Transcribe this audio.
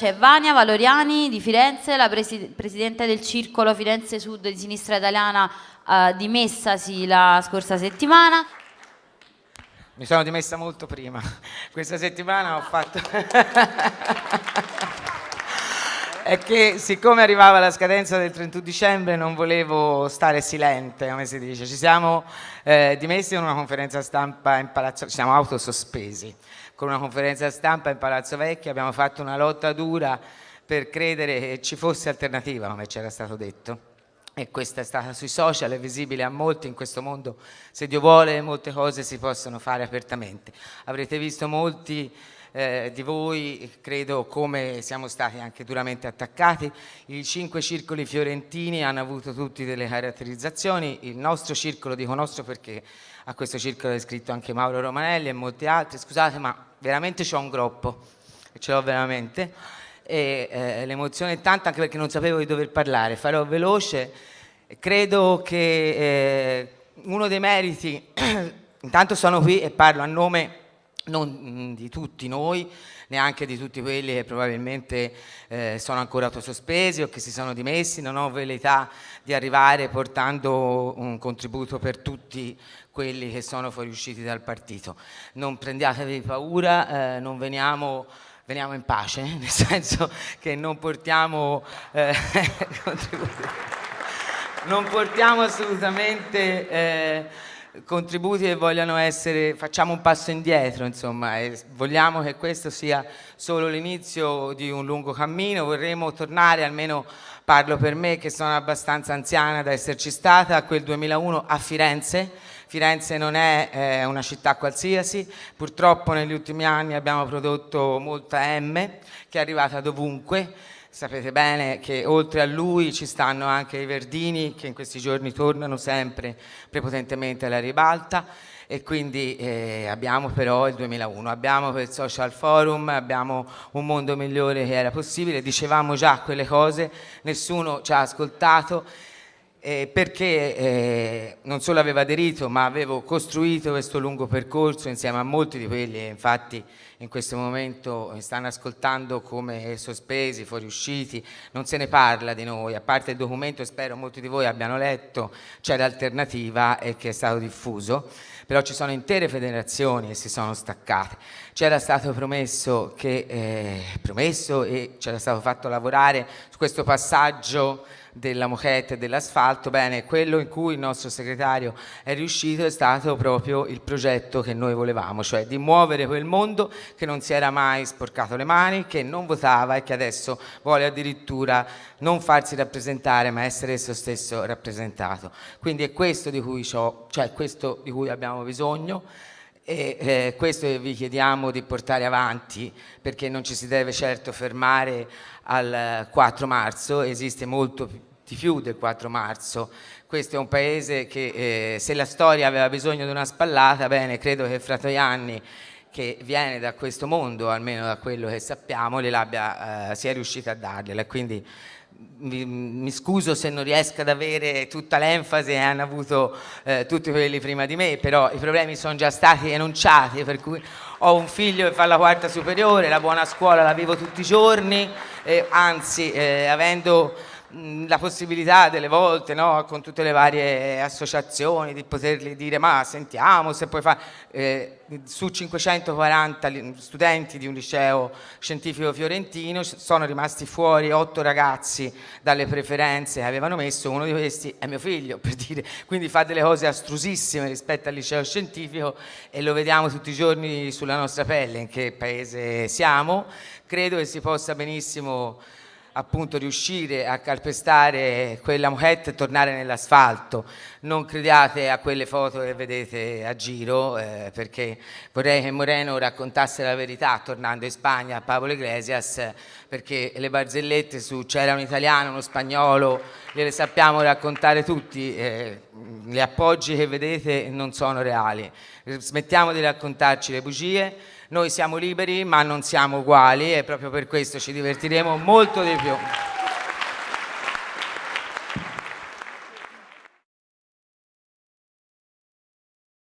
C'è Vania Valoriani di Firenze, la presi presidente del circolo Firenze Sud di Sinistra Italiana eh, dimessasi la scorsa settimana. Mi sono dimessa molto prima. Questa settimana ho fatto... è che siccome arrivava la scadenza del 31 dicembre non volevo stare silente, come si dice. Ci siamo eh, dimessi in una conferenza stampa in Palazzo, ci siamo autosospesi con una conferenza stampa in Palazzo Vecchio, abbiamo fatto una lotta dura per credere che ci fosse alternativa, come ci era stato detto. E questa è stata sui social, è visibile a molti in questo mondo, se Dio vuole molte cose si possono fare apertamente. Avrete visto molti eh, di voi, credo, come siamo stati anche duramente attaccati. I cinque circoli fiorentini hanno avuto tutti delle caratterizzazioni, il nostro circolo, dico nostro perché a questo circolo è iscritto anche Mauro Romanelli e molti altri, scusate ma veramente c'ho un groppo, ce l'ho veramente, e eh, l'emozione è tanta anche perché non sapevo di dover parlare, farò veloce, credo che eh, uno dei meriti, intanto sono qui e parlo a nome non di tutti noi, neanche di tutti quelli che probabilmente eh, sono ancora autosospesi o che si sono dimessi, non ho velleità di arrivare portando un contributo per tutti quelli che sono fuoriusciti dal partito. Non prendiatevi paura, eh, non veniamo veniamo in pace, nel senso che non portiamo eh, non portiamo assolutamente eh, contributi che vogliano essere, facciamo un passo indietro, insomma, e vogliamo che questo sia solo l'inizio di un lungo cammino, vorremmo tornare, almeno parlo per me che sono abbastanza anziana da esserci stata, a quel 2001 a Firenze, Firenze non è eh, una città qualsiasi, purtroppo negli ultimi anni abbiamo prodotto molta M che è arrivata dovunque, sapete bene che oltre a lui ci stanno anche i Verdini che in questi giorni tornano sempre prepotentemente alla ribalta. E quindi eh, abbiamo però il 2001, abbiamo il social forum, abbiamo un mondo migliore che era possibile, dicevamo già quelle cose, nessuno ci ha ascoltato eh, perché eh, non solo avevo aderito ma avevo costruito questo lungo percorso insieme a molti di quelli infatti in questo momento mi stanno ascoltando come sospesi, fuoriusciti, non se ne parla di noi, a parte il documento spero molti di voi abbiano letto, c'è l'alternativa e che è stato diffuso, però ci sono intere federazioni che si sono staccate, c'era stato promesso, che, eh, promesso e c'era stato fatto lavorare su questo passaggio della moquette e dell'asfalto, bene, quello in cui il nostro segretario è riuscito è stato proprio il progetto che noi volevamo, cioè di muovere quel mondo che non si era mai sporcato le mani, che non votava e che adesso vuole addirittura non farsi rappresentare ma essere esso stesso rappresentato. Quindi è questo di cui, cioè questo di cui abbiamo bisogno e eh, questo vi chiediamo di portare avanti perché non ci si deve certo fermare al 4 marzo, esiste molto di più del 4 marzo. Questo è un paese che eh, se la storia aveva bisogno di una spallata, bene, credo che Fratoianni che viene da questo mondo, almeno da quello che sappiamo, eh, sia riuscita a dargliela. Quindi mi, mi, scuso se non riesco ad avere tutta l'enfasi che hanno avuto eh, tutti quelli prima di me, però i problemi sono già stati enunciati, per cui ho un figlio che fa la quarta superiore, la buona scuola la vivo tutti i giorni, eh, anzi avendo la possibilità delle volte no, con tutte le varie associazioni di potergli dire ma sentiamo se puoi fare eh, su 540 studenti di un liceo scientifico fiorentino sono rimasti fuori otto ragazzi dalle preferenze che avevano messo uno di questi è mio figlio per dire. Quindi fa delle cose astrusissime rispetto al liceo scientifico e lo vediamo tutti i giorni sulla nostra pelle in che paese siamo. Credo che si possa benissimo appunto riuscire a calpestare quella moquette e tornare nell'asfalto. Non crediate a quelle foto che vedete a giro eh, perché vorrei che Moreno raccontasse la verità tornando in Spagna a Pablo Iglesias perché le barzellette su c'era un italiano, uno spagnolo, le sappiamo raccontare tutti, eh, gli appoggi che vedete non sono reali. Smettiamo di raccontarci le bugie, noi siamo liberi ma non siamo uguali e proprio per questo ci divertiremo molto di più.